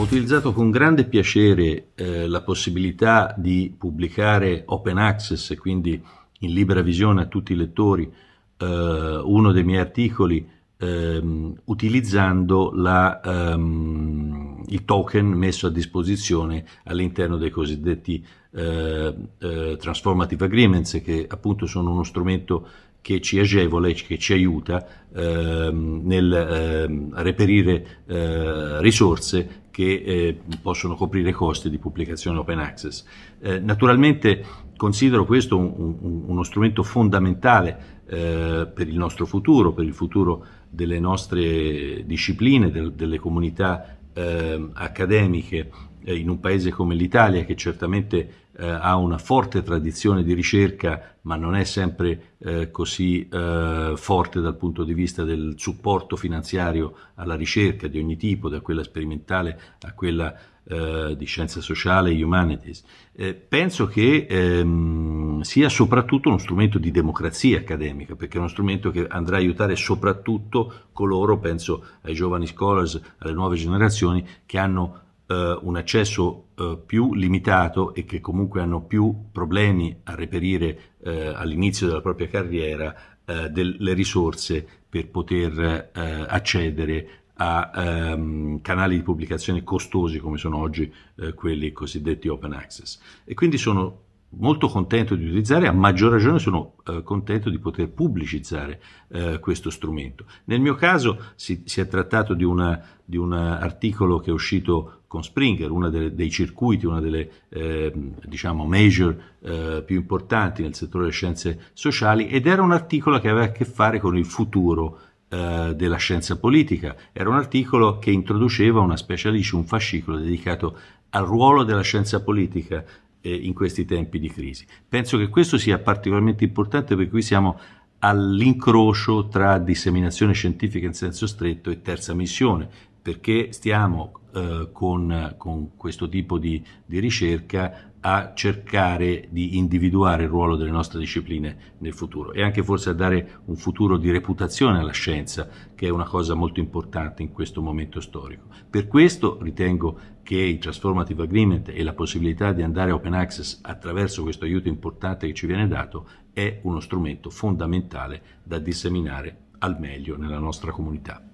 utilizzato con grande piacere eh, la possibilità di pubblicare open access e quindi in libera visione a tutti i lettori eh, uno dei miei articoli ehm, utilizzando la, ehm, il token messo a disposizione all'interno dei cosiddetti eh, eh, transformative agreements che appunto sono uno strumento che ci agevola e che ci aiuta ehm, nel ehm, reperire eh, risorse che eh, possono coprire i costi di pubblicazione open access. Eh, naturalmente considero questo un, un, uno strumento fondamentale eh, per il nostro futuro, per il futuro delle nostre discipline, del, delle comunità ehm, accademiche eh, in un paese come l'Italia che certamente eh, ha una forte tradizione di ricerca ma non è sempre eh, così eh, forte dal punto di vista del supporto finanziario alla ricerca di ogni tipo, da quella sperimentale a quella eh, di scienza sociale e humanities. Eh, penso che ehm, sia soprattutto uno strumento di democrazia accademica, perché è uno strumento che andrà a aiutare soprattutto coloro, penso ai giovani scholars, alle nuove generazioni, che hanno eh, un accesso eh, più limitato e che comunque hanno più problemi a reperire eh, all'inizio della propria carriera eh, delle risorse per poter eh, accedere a ehm, canali di pubblicazione costosi come sono oggi eh, quelli cosiddetti open access. E quindi sono molto contento di utilizzare, a maggior ragione sono eh, contento di poter pubblicizzare eh, questo strumento. Nel mio caso si, si è trattato di, un articolo che è uscito con Springer, uno dei circuiti, una delle eh, diciamo major eh, più importanti nel settore delle scienze sociali ed era un articolo che aveva a che fare con il futuro eh, della scienza politica. Era un articolo che introduceva una specialice, un fascicolo dedicato al ruolo della scienza politica eh, in questi tempi di crisi. Penso che questo sia particolarmente importante perché qui siamo all'incrocio tra disseminazione scientifica in senso stretto e terza missione, perché stiamo eh, con, con, questo tipo di, di, ricerca a cercare di individuare il ruolo delle nostre discipline nel futuro e anche forse a dare un futuro di reputazione alla scienza, che è una cosa molto importante in questo momento storico. Per questo ritengo che il Transformative Agreement e la possibilità di andare open access attraverso questo aiuto importante che ci viene dato è uno strumento fondamentale da disseminare al meglio nella nostra comunità.